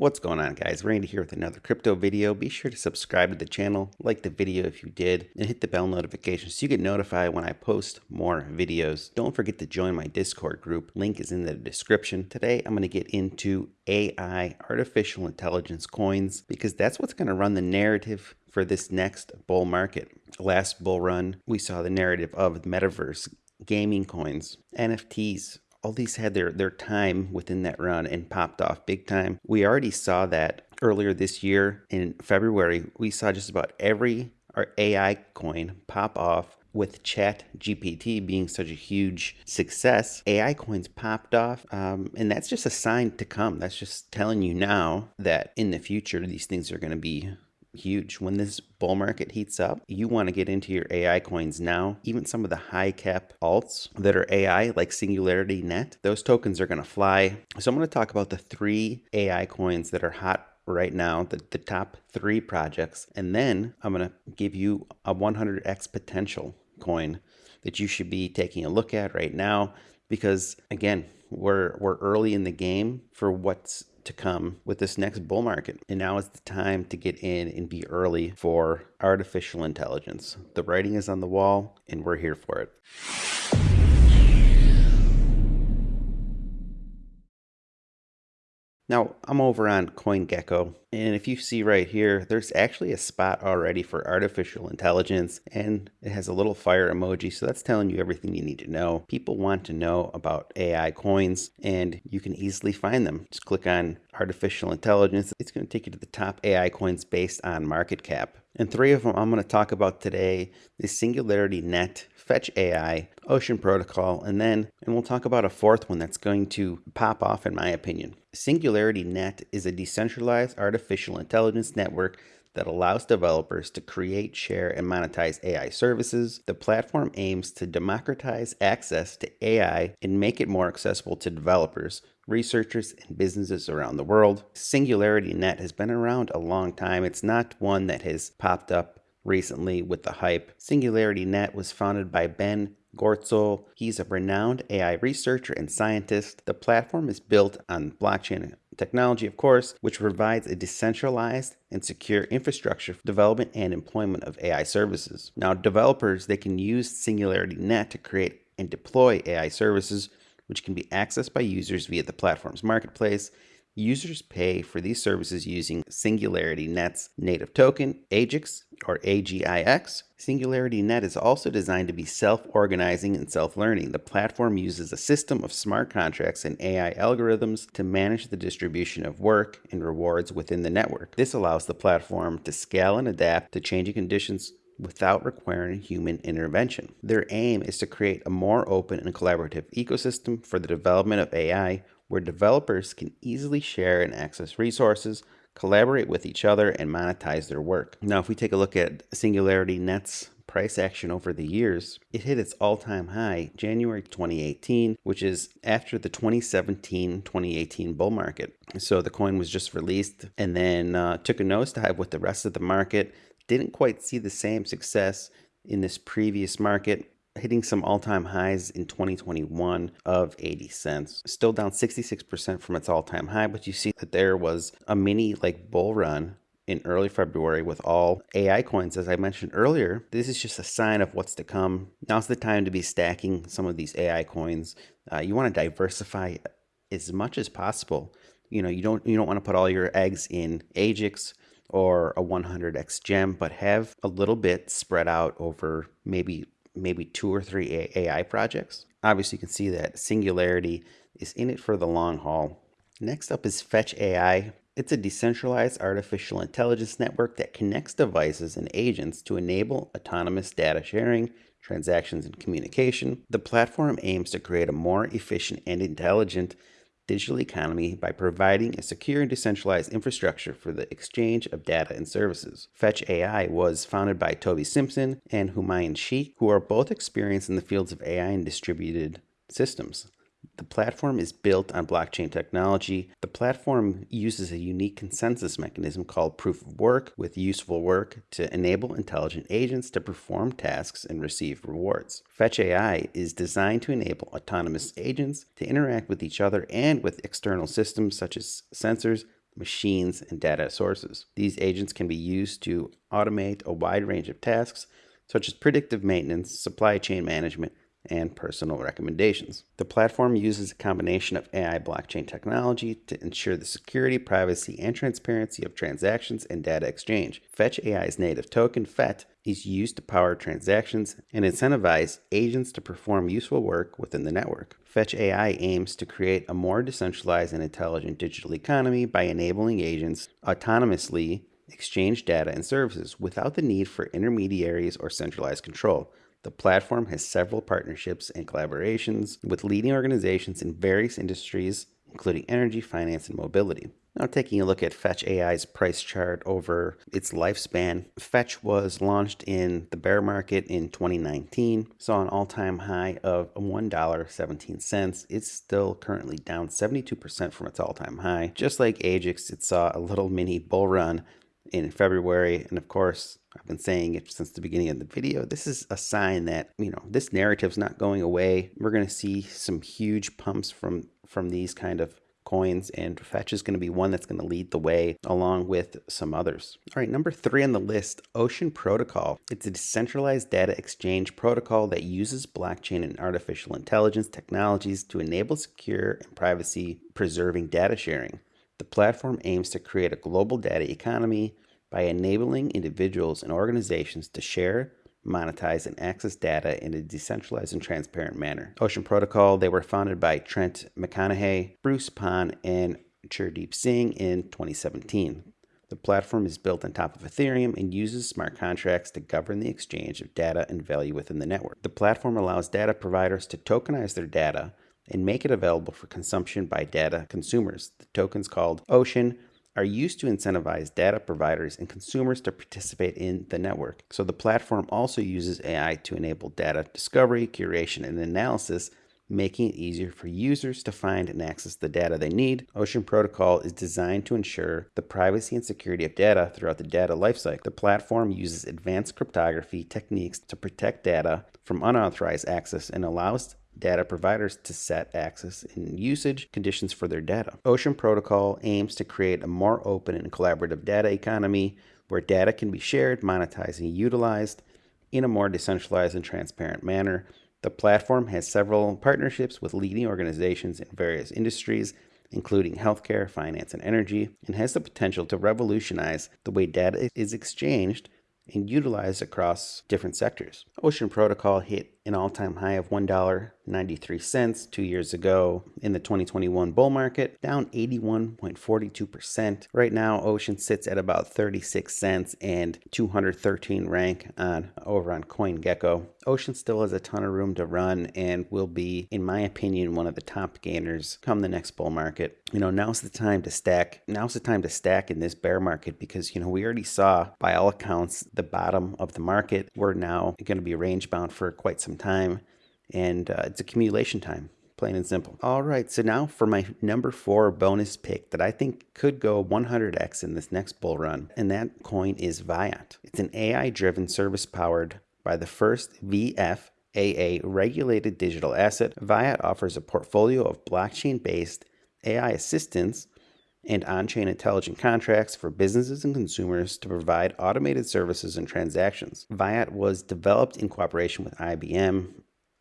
What's going on guys? Randy here with another crypto video. Be sure to subscribe to the channel, like the video if you did, and hit the bell notification so you get notified when I post more videos. Don't forget to join my Discord group. Link is in the description. Today I'm going to get into AI, artificial intelligence coins, because that's what's going to run the narrative for this next bull market. Last bull run, we saw the narrative of the metaverse, gaming coins, NFTs, all these had their, their time within that run and popped off big time. We already saw that earlier this year in February. We saw just about every our AI coin pop off with chat gpt being such a huge success ai coins popped off um, and that's just a sign to come that's just telling you now that in the future these things are going to be huge. When this bull market heats up, you want to get into your AI coins now. Even some of the high cap alts that are AI, like Singularity Net, those tokens are going to fly. So I'm going to talk about the three AI coins that are hot right now, the, the top three projects. And then I'm going to give you a 100x potential coin that you should be taking a look at right now. Because again, we're, we're early in the game for what's to come with this next bull market. And now is the time to get in and be early for artificial intelligence. The writing is on the wall and we're here for it. Now, I'm over on CoinGecko, and if you see right here, there's actually a spot already for artificial intelligence, and it has a little fire emoji, so that's telling you everything you need to know. People want to know about AI coins, and you can easily find them. Just click on artificial intelligence. It's going to take you to the top AI coins based on market cap. And three of them I'm going to talk about today is Singularity Net, Fetch AI, Ocean Protocol, and then, and we'll talk about a fourth one that's going to pop off in my opinion. Singularity Net is a decentralized artificial intelligence network that allows developers to create, share, and monetize AI services. The platform aims to democratize access to AI and make it more accessible to developers, researchers, and businesses around the world. Singularity Net has been around a long time. It's not one that has popped up recently with the hype. Singularity Net was founded by Ben Goertzel. He's a renowned AI researcher and scientist. The platform is built on blockchain technology, of course, which provides a decentralized and secure infrastructure for development and employment of AI services. Now, developers, they can use Singularity Net to create and deploy AI services, which can be accessed by users via the platform's marketplace Users pay for these services using Singularity Net's native token, AGIX or AGIX. Singularity Net is also designed to be self-organizing and self-learning. The platform uses a system of smart contracts and AI algorithms to manage the distribution of work and rewards within the network. This allows the platform to scale and adapt to changing conditions without requiring human intervention. Their aim is to create a more open and collaborative ecosystem for the development of AI where developers can easily share and access resources, collaborate with each other, and monetize their work. Now, if we take a look at Singularity Net's price action over the years, it hit its all-time high January 2018, which is after the 2017-2018 bull market. So the coin was just released and then uh, took a nosedive with the rest of the market. Didn't quite see the same success in this previous market hitting some all-time highs in 2021 of 80 cents. Still down 66% from its all-time high, but you see that there was a mini like bull run in early February with all AI coins, as I mentioned earlier. This is just a sign of what's to come. Now's the time to be stacking some of these AI coins. Uh, you want to diversify as much as possible. You know, you don't you don't want to put all your eggs in AGIX or a 100x gem, but have a little bit spread out over maybe maybe two or three AI projects. Obviously, you can see that Singularity is in it for the long haul. Next up is Fetch AI. It's a decentralized artificial intelligence network that connects devices and agents to enable autonomous data sharing, transactions, and communication. The platform aims to create a more efficient and intelligent digital economy by providing a secure and decentralized infrastructure for the exchange of data and services. Fetch AI was founded by Toby Simpson and Humayun Sheikh, who are both experienced in the fields of AI and distributed systems. The platform is built on blockchain technology. The platform uses a unique consensus mechanism called proof of work with useful work to enable intelligent agents to perform tasks and receive rewards. Fetch AI is designed to enable autonomous agents to interact with each other and with external systems such as sensors, machines, and data sources. These agents can be used to automate a wide range of tasks, such as predictive maintenance, supply chain management, and personal recommendations. The platform uses a combination of AI blockchain technology to ensure the security, privacy, and transparency of transactions and data exchange. Fetch AI's native token, FET, is used to power transactions and incentivize agents to perform useful work within the network. Fetch AI aims to create a more decentralized and intelligent digital economy by enabling agents autonomously exchange data and services without the need for intermediaries or centralized control. The platform has several partnerships and collaborations with leading organizations in various industries, including energy, finance, and mobility. Now, taking a look at Fetch AI's price chart over its lifespan, Fetch was launched in the bear market in 2019, saw an all time high of $1.17. It's still currently down 72% from its all time high. Just like AGIX, it saw a little mini bull run in February. And of course, I've been saying it since the beginning of the video. This is a sign that, you know, this narrative's not going away. We're going to see some huge pumps from from these kind of coins and Fetch is going to be one that's going to lead the way along with some others. All right, number three on the list, Ocean Protocol. It's a decentralized data exchange protocol that uses blockchain and artificial intelligence technologies to enable secure and privacy preserving data sharing. The platform aims to create a global data economy by enabling individuals and organizations to share, monetize, and access data in a decentralized and transparent manner. Ocean Protocol, they were founded by Trent McConaghy, Bruce Pon, and Chirdeep Singh in 2017. The platform is built on top of Ethereum and uses smart contracts to govern the exchange of data and value within the network. The platform allows data providers to tokenize their data and make it available for consumption by data consumers. The tokens called Ocean are used to incentivize data providers and consumers to participate in the network. So the platform also uses AI to enable data discovery, curation, and analysis, making it easier for users to find and access the data they need. Ocean Protocol is designed to ensure the privacy and security of data throughout the data lifecycle. The platform uses advanced cryptography techniques to protect data from unauthorized access and allows data providers to set access and usage conditions for their data. Ocean Protocol aims to create a more open and collaborative data economy where data can be shared, monetized, and utilized in a more decentralized and transparent manner. The platform has several partnerships with leading organizations in various industries, including healthcare, finance, and energy, and has the potential to revolutionize the way data is exchanged and utilized across different sectors. Ocean Protocol hit an all-time high of $1.93 two years ago in the 2021 bull market, down 81.42%. Right now, Ocean sits at about 36 cents and 213 rank on over on CoinGecko. Ocean still has a ton of room to run and will be, in my opinion, one of the top gainers come the next bull market. You know, now's the time to stack. Now's the time to stack in this bear market because, you know, we already saw by all accounts the bottom of the market. We're now going to be range bound for quite some some time, and uh, it's accumulation time, plain and simple. All right, so now for my number four bonus pick that I think could go 100x in this next bull run, and that coin is VAIOT. It's an AI-driven service powered by the first VFAA regulated digital asset. VAIOT offers a portfolio of blockchain-based AI assistants and on-chain intelligent contracts for businesses and consumers to provide automated services and transactions. VAIOT was developed in cooperation with IBM.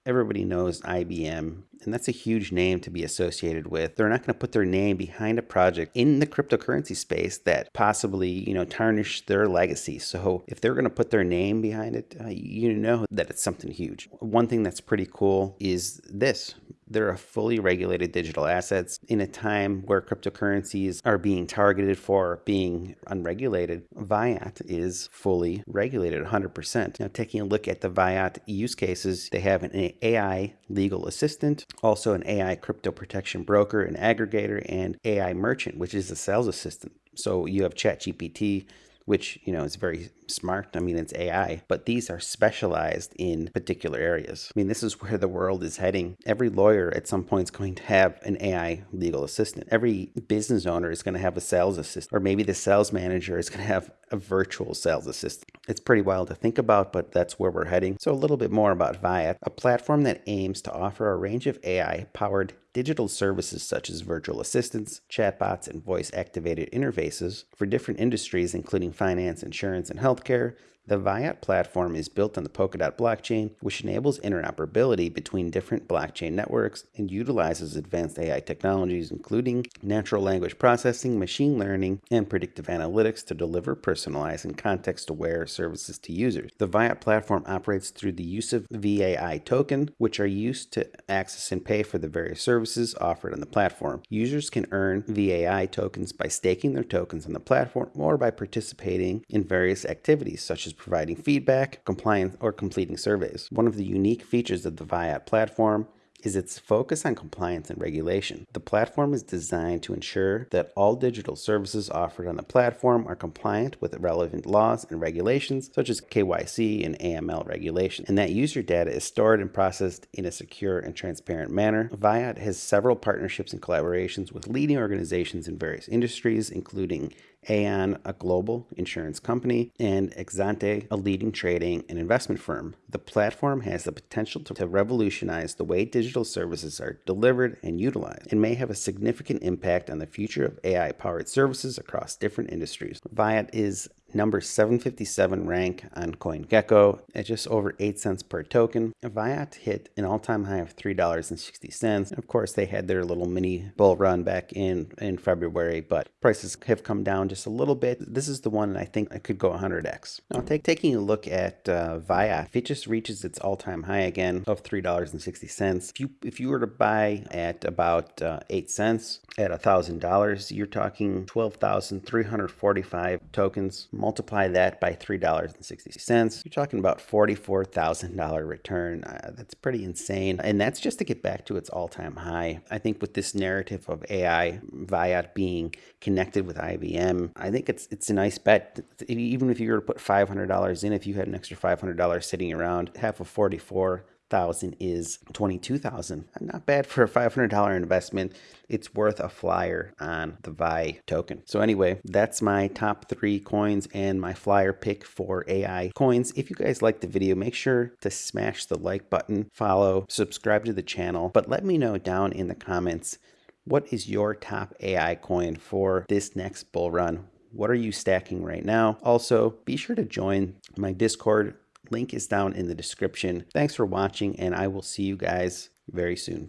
Everybody knows IBM, and that's a huge name to be associated with. They're not going to put their name behind a project in the cryptocurrency space that possibly, you know, tarnish their legacy. So if they're going to put their name behind it, uh, you know that it's something huge. One thing that's pretty cool is this they're a fully regulated digital assets in a time where cryptocurrencies are being targeted for being unregulated. VAIOT is fully regulated 100%. Now, taking a look at the VAIOT use cases, they have an AI legal assistant, also an AI crypto protection broker, an aggregator, and AI merchant, which is a sales assistant. So you have ChatGPT which you know is very smart. I mean, it's AI, but these are specialized in particular areas. I mean, this is where the world is heading. Every lawyer at some point is going to have an AI legal assistant. Every business owner is going to have a sales assistant, or maybe the sales manager is going to have a virtual sales assistant. It's pretty wild to think about, but that's where we're heading. So a little bit more about VAIOT, a platform that aims to offer a range of AI powered digital services such as virtual assistants, chatbots, and voice activated interfaces for different industries, including finance, insurance, and healthcare, the VAIOT platform is built on the Polkadot blockchain, which enables interoperability between different blockchain networks and utilizes advanced AI technologies, including natural language processing, machine learning, and predictive analytics to deliver personalized and context aware services to users. The VAIOT platform operates through the use of VAI token, which are used to access and pay for the various services offered on the platform. Users can earn VAI tokens by staking their tokens on the platform or by participating in various activities such as providing feedback, compliance, or completing surveys. One of the unique features of the VAIOT platform is its focus on compliance and regulation. The platform is designed to ensure that all digital services offered on the platform are compliant with relevant laws and regulations such as KYC and AML regulation, and that user data is stored and processed in a secure and transparent manner. VAIOT has several partnerships and collaborations with leading organizations in various industries, including Aon, a global insurance company, and Exante, a leading trading and investment firm. The platform has the potential to, revolutionize the way digital services are delivered and utilized and may have a significant impact on the future of AI powered services across different industries. VAIOT is number 757 rank on CoinGecko at just over 8 cents per token. VAIOT hit an all-time high of $3.60. Of course, they had their little mini bull run back in, in February, but prices have come down just a little bit. This is the one I think I could go 100x. Now, take, taking a look at uh, VAIOT, if it just reaches its all-time high again of $3.60, if you, if you were to buy at about uh, 8 cents at $1,000, you're talking 12,345 tokens multiply that by $3.60, you're talking about $44,000 return. Uh, that's pretty insane. And that's just to get back to its all time high. I think with this narrative of AI, VAIOT being connected with IBM, I think it's it's a nice bet. Even if you were to put $500 in, if you had an extra $500 sitting around, half of 44 thousand is 22,000. Not bad for a $500 investment. It's worth a flyer on the Vi token. So anyway, that's my top three coins and my flyer pick for AI coins. If you guys like the video, make sure to smash the like button, follow, subscribe to the channel, but let me know down in the comments what is your top AI coin for this next bull run? What are you stacking right now? Also, be sure to join my Discord Link is down in the description. Thanks for watching, and I will see you guys very soon.